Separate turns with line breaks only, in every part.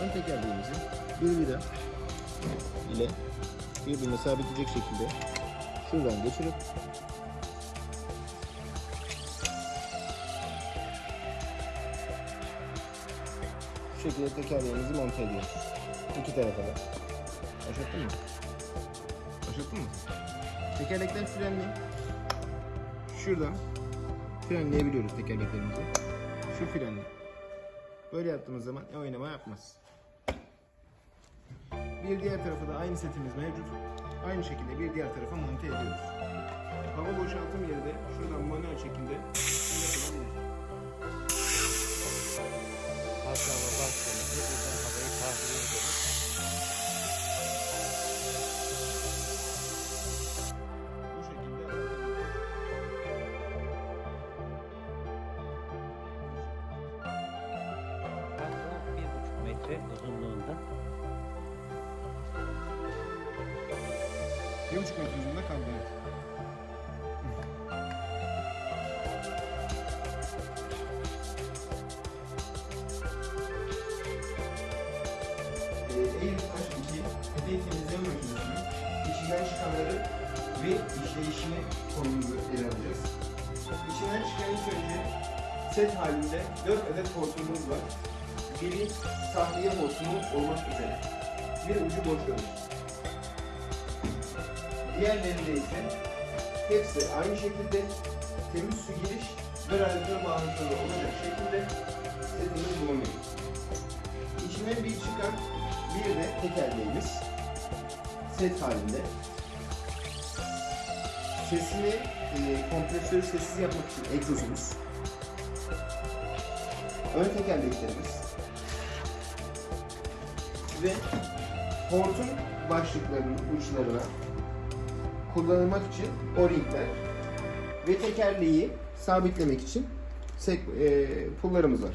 Ön tekerleğimizi bir ile birbirine sabitleyecek şekilde şuradan geçirip şu şekilde tekerleğimizi monte ediyoruz. İki tarafa da. Başlattın mı? Başlattın mı? Tekerlekler frenli. Şuradan frenleyebiliyoruz tekerleklerimizi. Şu frenli. Böyle yaptığımız zaman oynama yapmaz. Bir diğer tarafa da aynı setimiz mevcut. Aynı şekilde bir diğer tarafa monte ediyoruz. Hava boşaltım yeri de şuradan manuel şekilde yapılabilir.
Patlama başlamıştı. Buradan havayı Hatta metre uzunluğunda.
Bir buçuk metre uzunluğunda kaldı. Evet. Eğil taş 2 peteği temizleme makinesinin içinden çıkanları ve işleyişini konumuzu ele alacağız. İçinden çıkan ilk önce set halinde 4 adet hortumumuz var. Biri tahliye hortumu olmak üzere. Bir ucu boşlamış. Diğerlerinde ise hepsi aynı şekilde temiz su giriş ve radyatör bağlantıları olacak şekilde setimiz bulunuyor. İçinden bir çıkan bir de tekerleğimiz set halinde. Sesini, e, kompresörü sessiz yapmak için egzozumuz. Ön tekerleklerimiz. Ve hortum başlıklarının uçlarına kullanılmak için o-ringler ve tekerleği sabitlemek için sek- e, pullarımız var.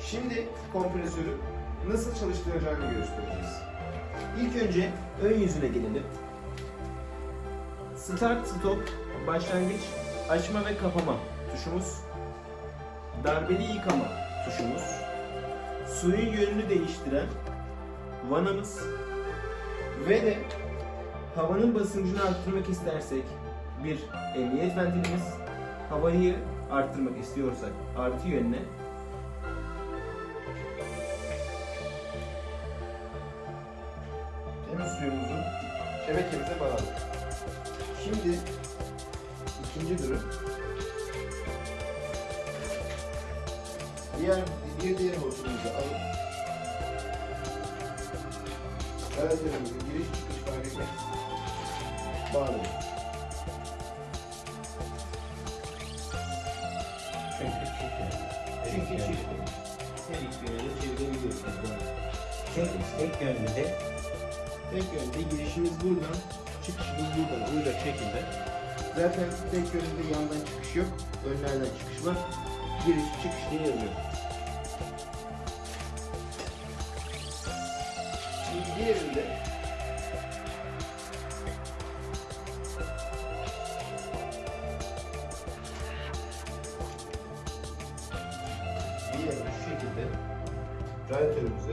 Şimdi kompresörü nasıl çalıştıracağını göstereceğiz. İlk önce ön yüzüne gelelim. Start stop başlangıç açma ve kapama tuşumuz. Darbeli yıkama tuşumuz. Suyun yönünü değiştiren vanamız ve de havanın basıncını arttırmak istersek bir emniyet ventilimiz, havayı arttırmak istiyorsak artı yönüne temiz suyumuzu şebekemize bağladık. Şimdi ikinci durum. Diğer bir diğer hortumumuzu alıp Radyatörümüzün giriş çıkış etmez. Bağlıyoruz.
Çünkü
çift.
Tek, tek de
Tek yönde girişimiz buradan, çıkışımız buradan olacak şekilde. Zaten tek yönde yandan çıkış yok, önlerden çıkış var. Giriş çıkış diye yazıyor. Diğerinde diğerinde şu şekilde radyatörümüze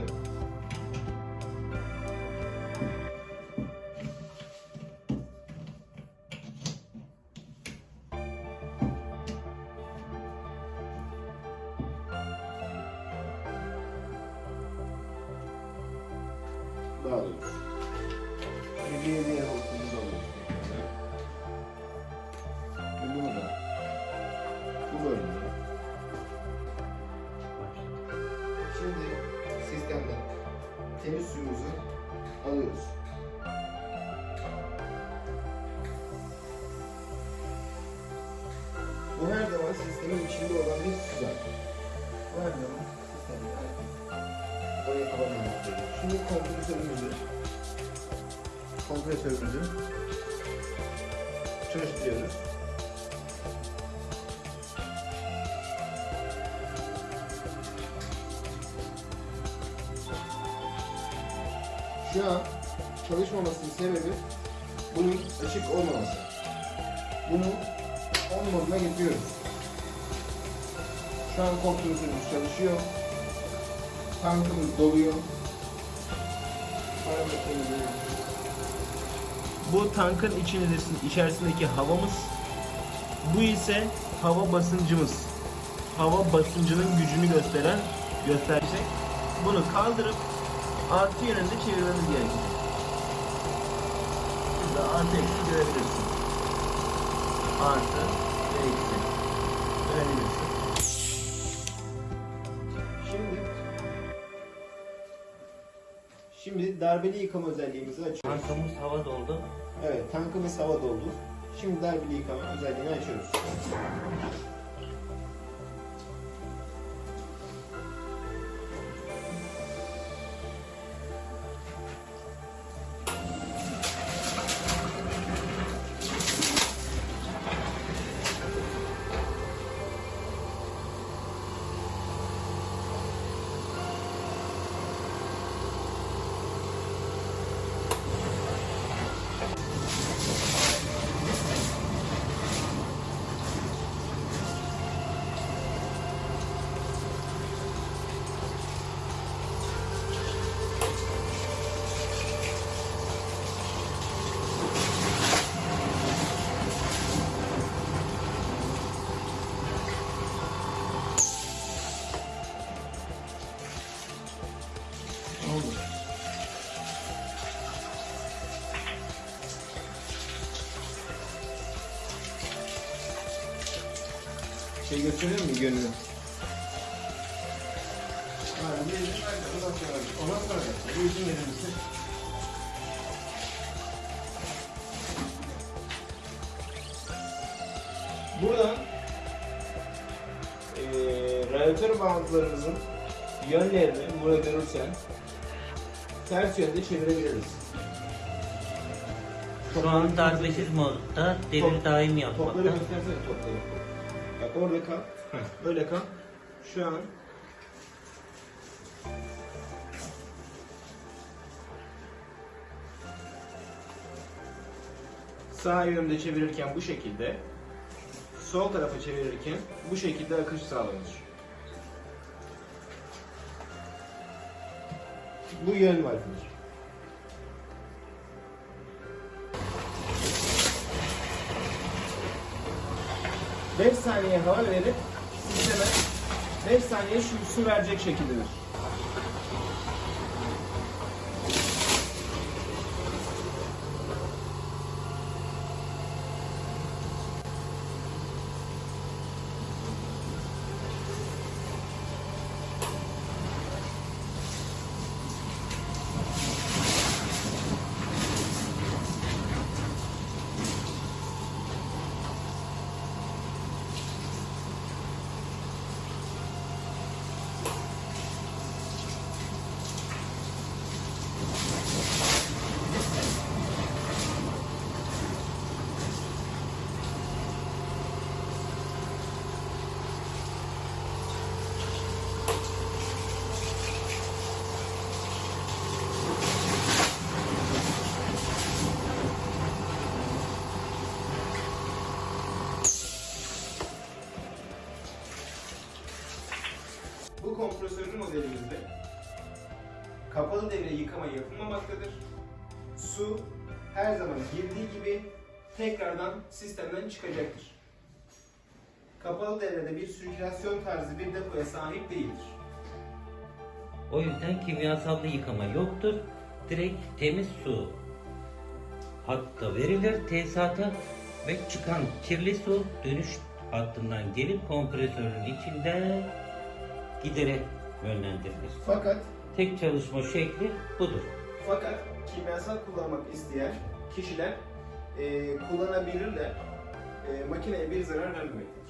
bağlıyoruz. Şimdi diğer diğer hortumumuzu alıyoruz. Ve bunu da bu bölümde. Şimdi sistemden temiz suyumuzu alıyoruz. Bu her zaman sistemin içinde olan bir su zaten. Canım. Bir saniye. Gerekiyor. Şimdi kompresörümüzü kompresörümüzü çalıştırıyoruz. Şu an çalışmamasının sebebi bunun açık olmaması. Bunu on moduna getiriyoruz. Şu an kompresörümüz çalışıyor. Tankımız doluyor. Bu tankın içerisinde- içerisindeki havamız. Bu ise hava basıncımız. Hava basıncının gücünü gösteren gösterecek. Bunu kaldırıp artı yönünde çevirmemiz gerekiyor. Burada artı eksi görebilirsin. Artı ve eksi. Görebilirsin. Şimdi darbeli yıkama özelliğimizi açıyoruz.
Tankımız hava doldu.
Evet, tankımız hava doldu. Şimdi darbeli yıkama özelliğini açıyoruz. İzin verir misin? Buradan eee radyatör bağıntılarımızın yönlerini burada görürsen ters yönde çevirebiliriz.
Şu an darbesiz modda devir daim
Topları
yapmakta.
göstersene topları. Bak orada kal. Öyle kal. Şu an sağ yönde çevirirken bu şekilde, sol tarafa çevirirken bu şekilde akış sağlanır. Bu yön var. 5 saniye hava verip sisteme 5 saniye şu su verecek şekildedir. Kompresörlü modelimizde kapalı devre yıkama yapılmamaktadır. Su her zaman girdiği gibi tekrardan sistemden çıkacaktır. Kapalı devrede bir sirkülasyon tarzı bir depoya sahip değildir.
O yüzden kimyasal bir yıkama yoktur. Direkt temiz su hatta verilir tesisata ve çıkan kirli su dönüş hattından gelip kompresörün içinde giderek yönlendirilir.
Fakat
Tek çalışma şekli budur.
fakat kimyasal kullanmak isteyen kişiler e, kullanabilirler. E, makineye bir zarar vermemektedir.